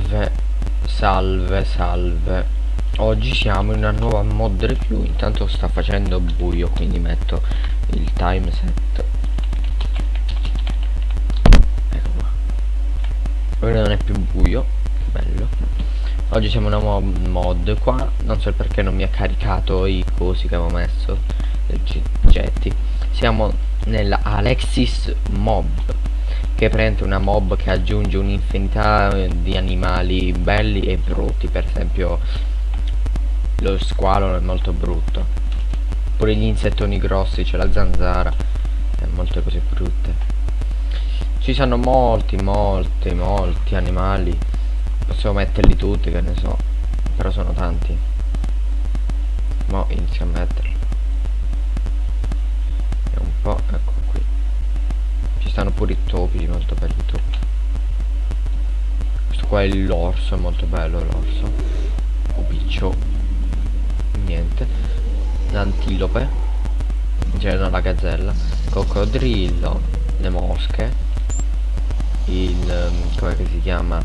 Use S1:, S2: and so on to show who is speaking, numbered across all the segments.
S1: Salve, salve, salve. Oggi siamo in una nuova mod review. Intanto sta facendo buio, quindi metto il time set. Ecco qua. Ora non è più buio, bello. Oggi siamo in una nuova mod qua. Non so perché non mi ha caricato i cosi che avevo messo, i oggetti. Siamo nella Alexis Mob che prende una mob che aggiunge un'infinità di animali belli e brutti per esempio lo squalo è molto brutto pure gli insettoni grossi c'è la zanzara e molte cose brutte. Ci sono molti molti molti animali possiamo metterli tutti che ne so però sono tanti. Mo inizio a metterli. E un po' ecco ci stanno pure i topi, molto belli i topi. Questo qua è l'orso, è molto bello l'orso. O piccio. Niente. L'antilope. Cioè no, la gazzella. Coccodrillo. Le mosche. Il... Um, come si chiama?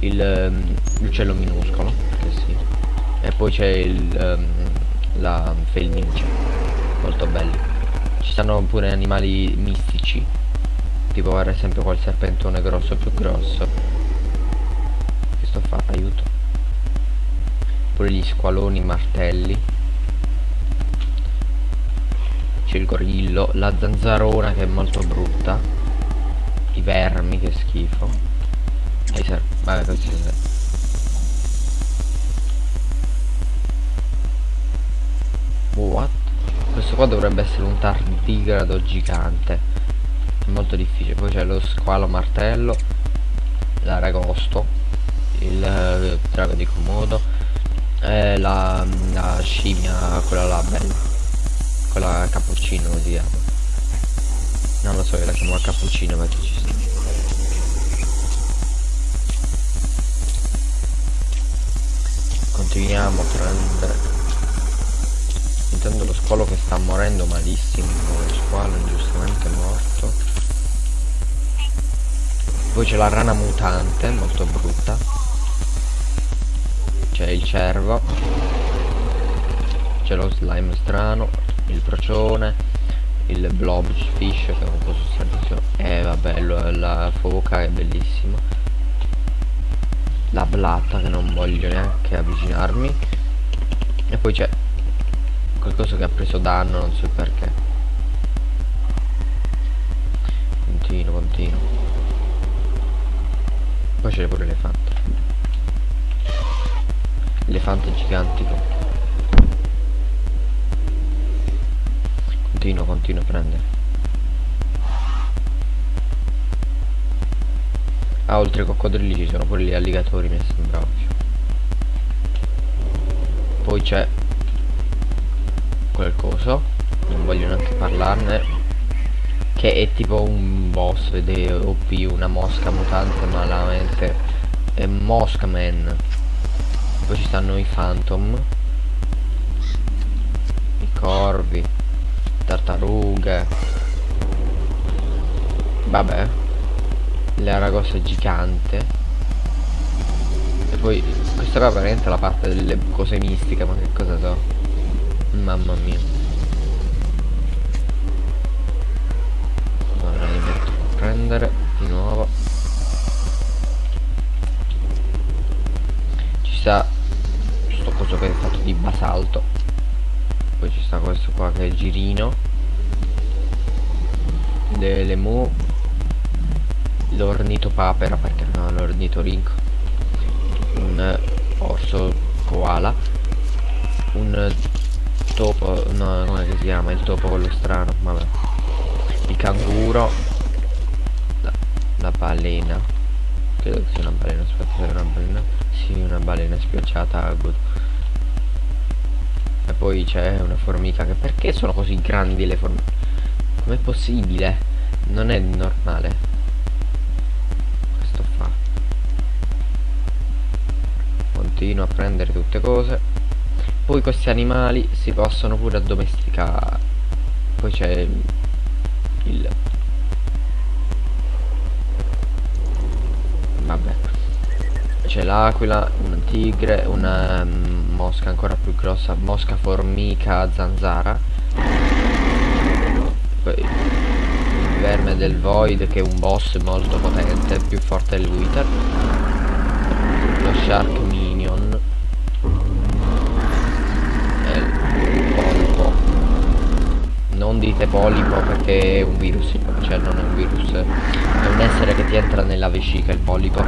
S1: Il... Um, l'uccello minuscolo. Sì. E poi c'è il... Um, la felnice. Molto belli. Ci stanno pure animali mistici tipo per esempio quel serpentone grosso più grosso. Che sto fa? aiuto. Pure gli squaloni martelli. C'è il gorillo la zanzarona che è molto brutta. I vermi che schifo. E i sono qua dovrebbe essere un tardigrado gigante. Molto difficile. Poi c'è lo squalo martello l'aragosto il eh, drago di Komodo e la, la scimmia quella là bella. Quella cappuccino lo chiama? Non lo so io la chiamo cappuccino perché ci sta. Continuiamo a prendere intanto lo squalo che sta morendo malissimo lo squalo ingiustamente morto poi c'è la rana mutante, molto brutta. C'è il cervo. C'è lo slime strano, il procione, il blobfish che è un po' sostanzioso. E eh, vabbè, la foca è bellissima. La blatta che non voglio neanche avvicinarmi. E poi c'è qualcosa che ha preso danno, non so perché. Continuo, continuo poi c'è pure l'elefante. Elefante gigantico. Continuo continuo a prendere. Ah oltre ai coccodrilli ci sono pure gli alligatori mi sembra ovvio poi c'è quel coso non voglio neanche parlarne che è tipo un boss ed è OP una mosca mutante malamente è Moskman poi ci stanno i phantom i corvi tartarughe. Vabbè l'aragossa gigante. E poi questa qua veramente la parte delle cose mistiche ma che cosa so mamma mia. Prendere di nuovo. Ci sta questo coso che è fatto di basalto. Poi ci sta questo qua che è il girino. Delle mu. L'ornito papera perché no l'ornito rinco un orso koala. Un topo no come si chiama il topo quello strano vabbè. Il canguro. La balena. Credo che sia una balena aspetta se una balena. Sì una balena spiaggiata good. E poi c'è una formica che perché sono così grandi le formiche com'è possibile? Non è normale. Questo fa. Continuo a prendere tutte cose poi questi animali si possono pure addomesticare poi c'è il aquila, una tigre, una um, mosca ancora più grossa, mosca formica zanzara. Poi il verme del void che è un boss molto potente, più forte del wither. Lo shark Non dite polipo perché è un virus, cioè non è un virus, è un essere che ti entra nella vescica il polipo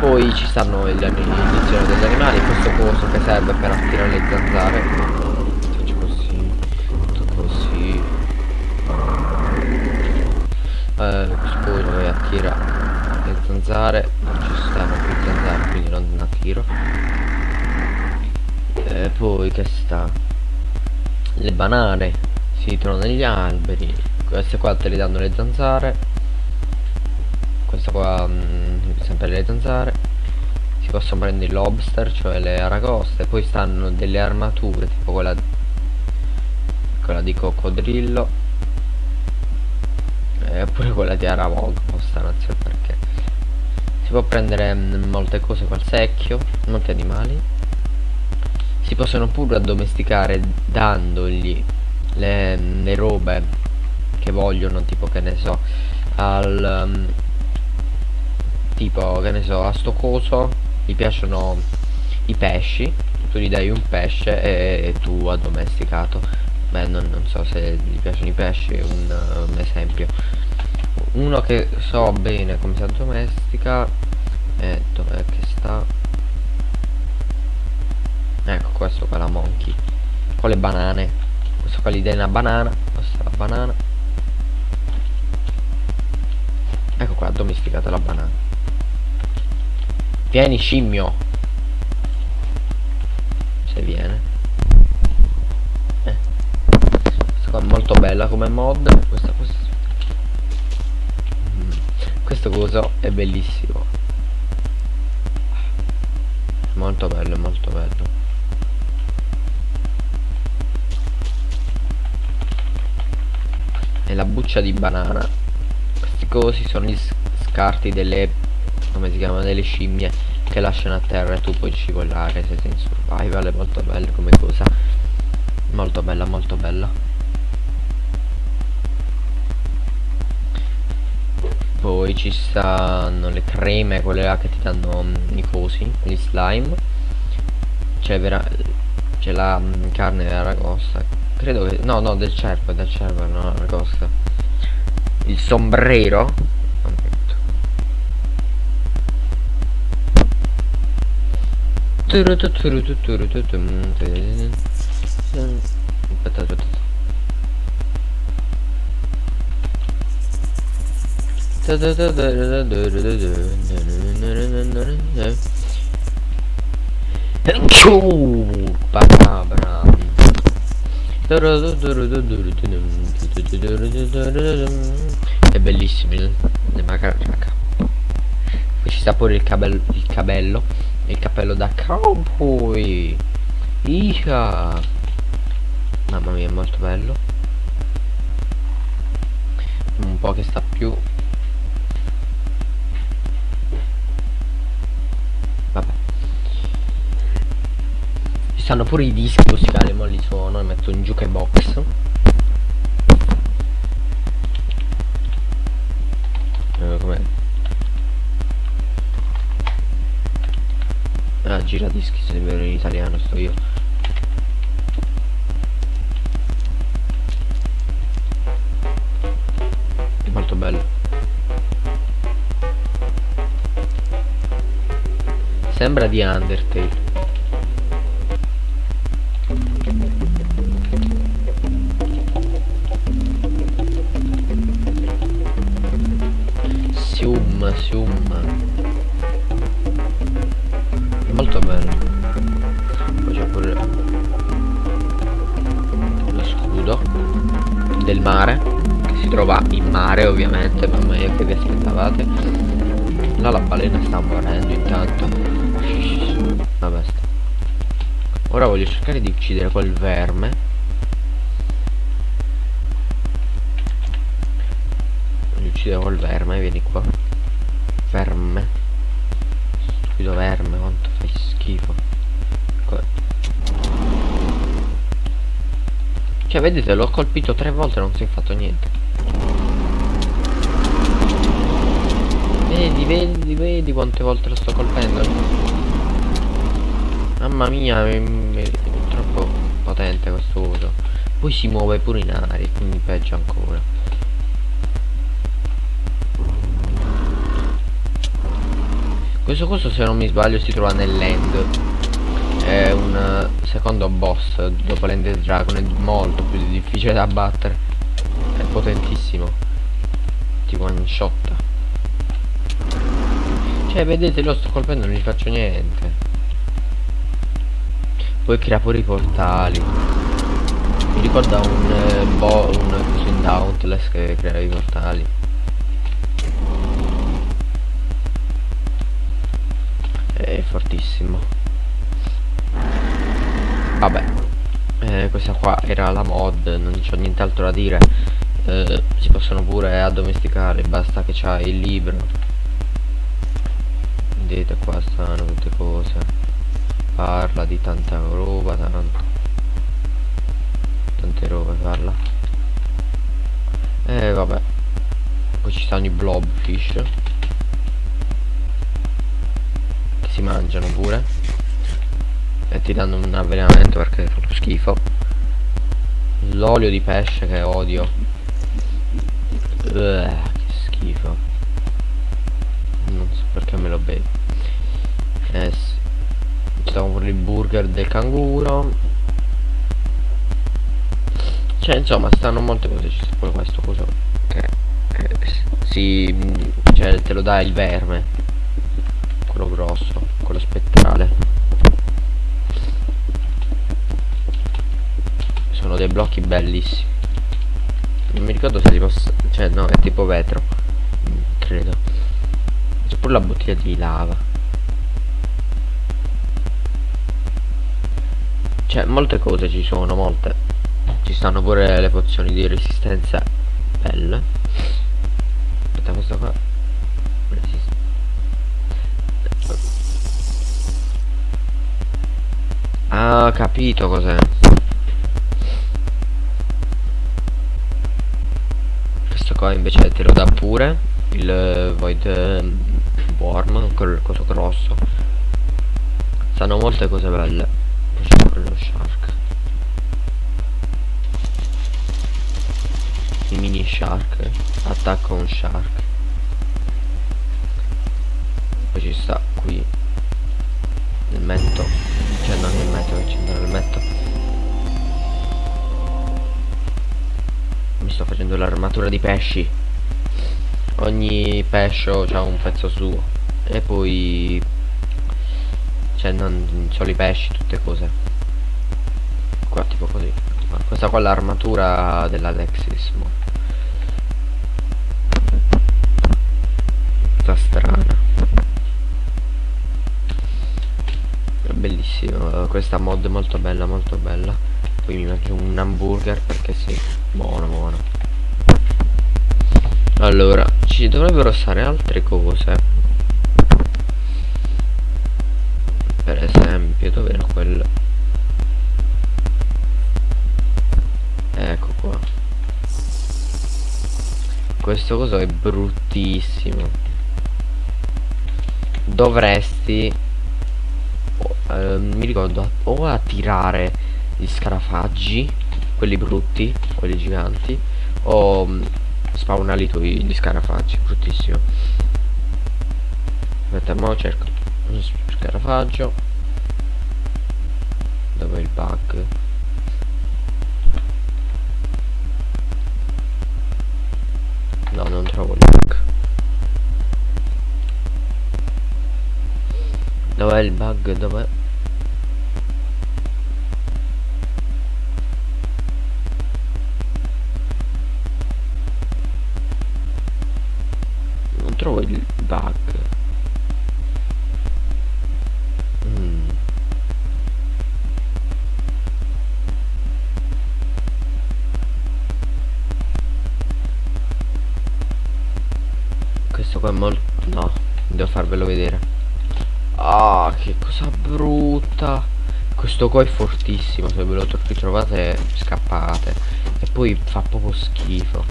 S1: poi ci stanno le inizioni degli animali questo coso che serve per attirare le zanzare. Faccio così tutto così. Eh, scusa che attira le zanzare? Non ci stanno più zanzare quindi non attiro e eh, poi che sta? Le banane si trovano negli alberi. Queste qua te le danno le zanzare. Questa qua mh, mm, sempre le zanzare. Si possono prendere i lobster cioè le aragoste. Poi stanno delle armature tipo quella quella di coccodrillo. E quella di aravog stanno so perché. Si può prendere mh, mm, molte cose col secchio molti animali. Si possono pure addomesticare dandogli le, le robe che vogliono tipo che ne so al um, tipo che ne so a sto coso gli piacciono i pesci tu gli dai un pesce e, e tu addomesticato beh non, non, so se gli piacciono i pesci un, un esempio. Uno che so bene come si addomestica e dov'è che sta? Ecco questo qua la monkey con le banane questo qua gli dai una banana questa è la banana. Ecco qua addomesticata la banana? Vieni scimmio. Se viene. Eh. Questa qua è molto bella come mod Questa cosa mm. Questo coso è bellissimo. Molto bello, molto bello E la buccia di banana. Questi cosi sono gli scarti delle come si chiamano delle scimmie che lasciano a terra e tu puoi scivolare se sei in survival è molto bella come cosa. Molto bella molto bella. Poi ci stanno le creme quelle là che ti danno um, i cosi gli slime. C'è la um, carne dell'aragosta credo che no no del cervo del cervo no aragosta il sombrero Aspetta, aspetta. Bacabra. È bellissimo il macaca. Qui ci sta pure il, cabello, il cabello il cappello da cowboy. Ica mamma mia è molto bello. Un po' che sta più stanno pure i dischi musicali ma li suono e metto in jukebox eh, come Ah, giradischi se vero in italiano sto io. È molto bello. Sembra di Undertale. Vi aspettavate là la balena sta morendo intanto vabbè sta. ora voglio cercare di uccidere quel verme voglio uccidere quel verme vieni qua verme Maldito verme, quanto fai schifo. Cioè, vedete, l'ho colpito tre volte e non si è fatto niente. Vedi, vedi, vedi quante volte lo sto colpendo. Mamma mia, è, è troppo potente questo uso. Poi si muove pure in aria, quindi peggio ancora. Questo coso se non mi sbaglio si trova nell'end È un secondo boss dopo l'end dragon È molto più difficile da battere È potentissimo Ti one shot Cioè vedete lo sto colpendo non gli faccio niente. Poi crea pure i portali. Mi ricorda un, eh, bo un coso in Dauntless che crea i portali. È fortissimo. Vabbè. Eh, questa qua era la mod non c'ho nient'altro da dire. Eh, si possono pure addomesticare basta che c'hai il libro vedete qua stanno tutte cose. Parla di tanta roba tanto. Tante robe parla. E eh, vabbè. Poi ci stanno i blobfish si mangiano pure. E ti danno un avvelenamento perché fa schifo. L'olio di pesce che odio. Uh, che schifo. Non so perché me lo bevo eh sono pure il burger del canguro. Cioè insomma stanno molte cose ci pure questo coso. Che, che si cioè te lo dà il verme. Quello grosso quello spettrale. Sono dei blocchi bellissimi. Non mi ricordo se li posso cioè no è tipo vetro. Credo. C'è pure la bottiglia di lava cioè molte cose ci sono molte ci stanno pure le pozioni di resistenza belle aspetta questo qua Ah, capito cos'è. Questo qua invece te lo dà pure il Void ehm, Worm, quel coso grosso. Stanno molte cose belle. Mini Shark. Attacca un Shark. Poi ci sta qui il metto cioè non il accendere il metto mi sto facendo l'armatura di pesci ogni pescio ha un pezzo suo e poi cioè non solo i pesci tutte cose qua tipo così questa qua è l'armatura della Lexis sta strana. Bellissimo. Questa mod molto bella molto bella. Poi mi mangio un hamburger perché sì buono buono. Allora ci dovrebbero stare altre cose questo coso è bruttissimo. Dovresti eh, mi ricordo o a tirare gli scarafaggi quelli brutti quelli giganti o um, spawnali tu gli scarafaggi bruttissimo. Aspetta ma cerco scarafaggio dove il bug dov'è il bug? Dov'è? Trovo il bug. Mm. questo qua è molto no devo farvelo vedere Ah, che cosa brutta. Questo qua è fortissimo, se ve lo ritrovate scappate. E poi fa proprio schifo.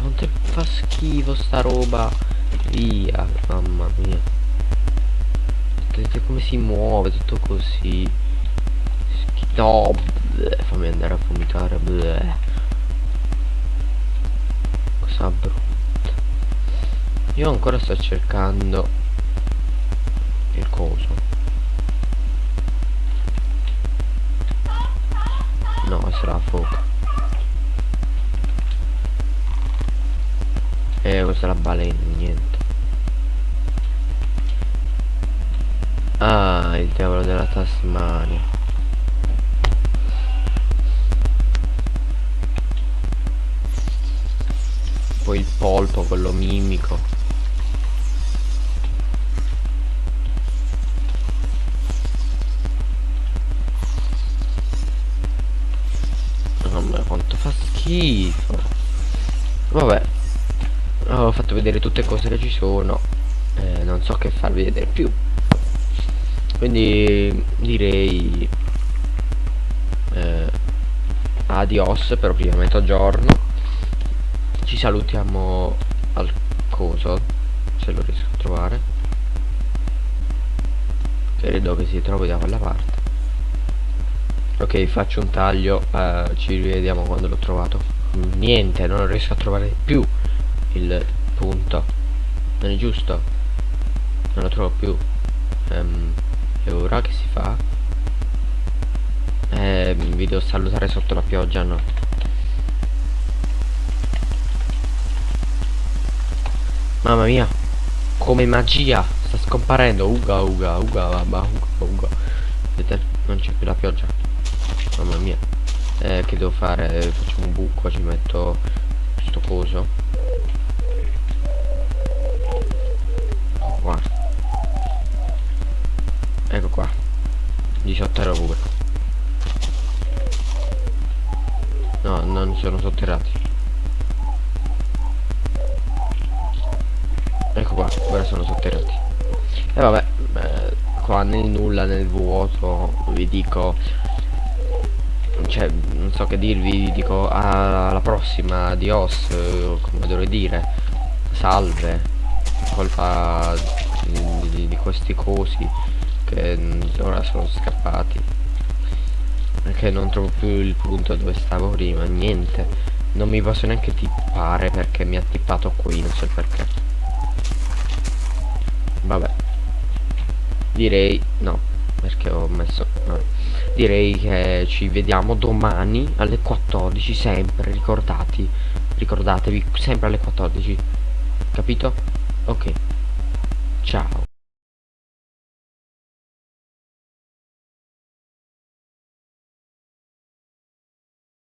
S1: Quanto fa schifo sta roba. Via, mamma mia. Vedete come si muove, tutto così. No, bleh, fammi andare a vomitare. Bleh. Cosa brutta. Io ancora sto cercando il coso. No, sarà a fuoco. Eh, questa è la balena, niente. Ah, il diavolo della Tasmania. Poi il polpo, quello mimico. Schifo vabbè. Ho fatto vedere tutte cose che ci sono. Eh, non so che farvi vedere più. Quindi direi eh, adios per prima mezzogiorno. Ci salutiamo al coso se lo riesco a trovare. Credo che si trovi da quella parte ok faccio un taglio uh, ci rivediamo quando l'ho trovato. Niente non riesco a trovare più il punto. Non è giusto. Non lo trovo più. Um, e ora che si fa? Eh, vi devo salutare sotto la pioggia no. Mamma mia come magia sta scomparendo. Uga uga uga uga uga uga. Vedete? Non c'è più la pioggia mamma mia. Eh, che devo fare? Facciamo un buco ci metto questo coso. Qua. Ecco qua. Di sotterra pure. No non sono sotterrati. Ecco qua ora sono sotterrati. E vabbè eh, qua nel nulla nel vuoto vi dico cioè non so che dirvi dico alla prossima adios come dovrei dire salve colpa di, di, di questi cosi che ora sono scappati. Perché non trovo più il punto dove stavo prima niente. Non mi posso neanche tippare perché mi ha tippato qui non so perché. Vabbè. Direi no perché ho messo no direi che ci vediamo domani alle 14 sempre ricordati ricordatevi sempre alle 14 capito? ok. Ciao.